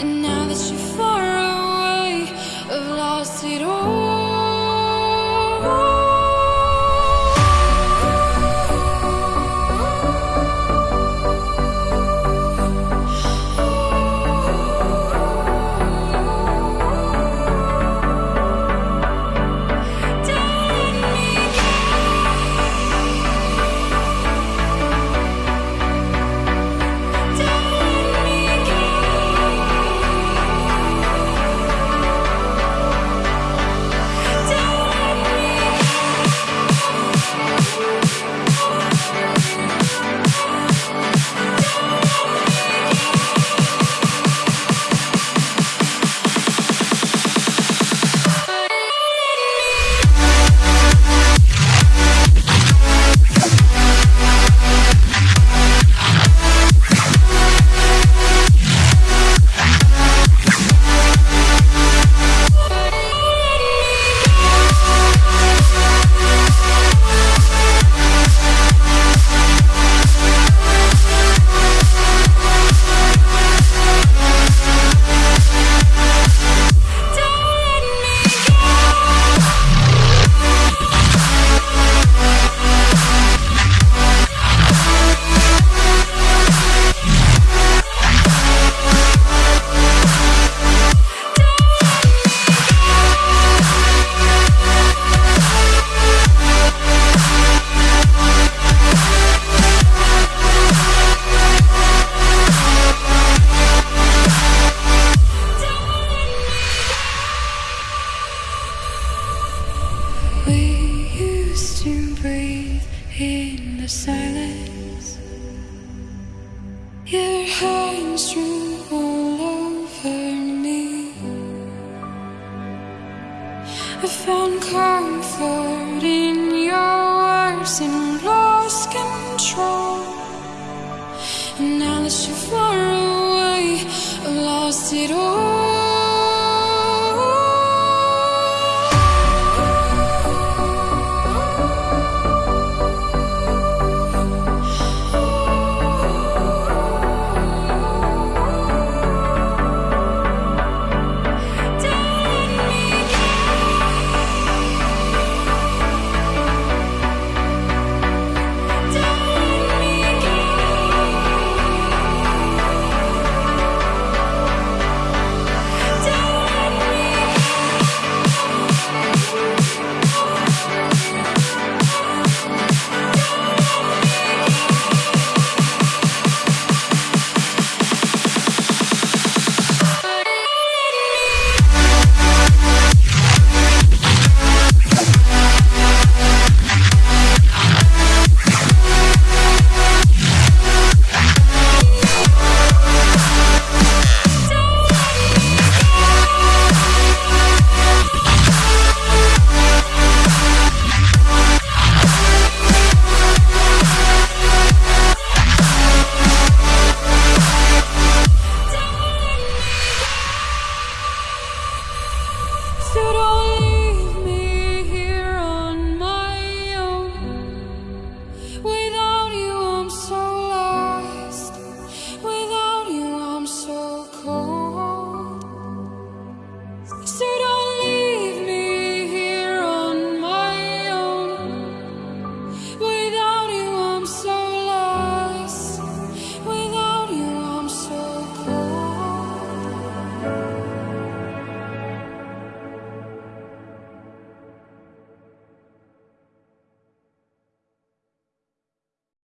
And now that you're in the silence. Your hands drew all over me. I found comfort in your words and lost control. And now that you're far away, I've lost it So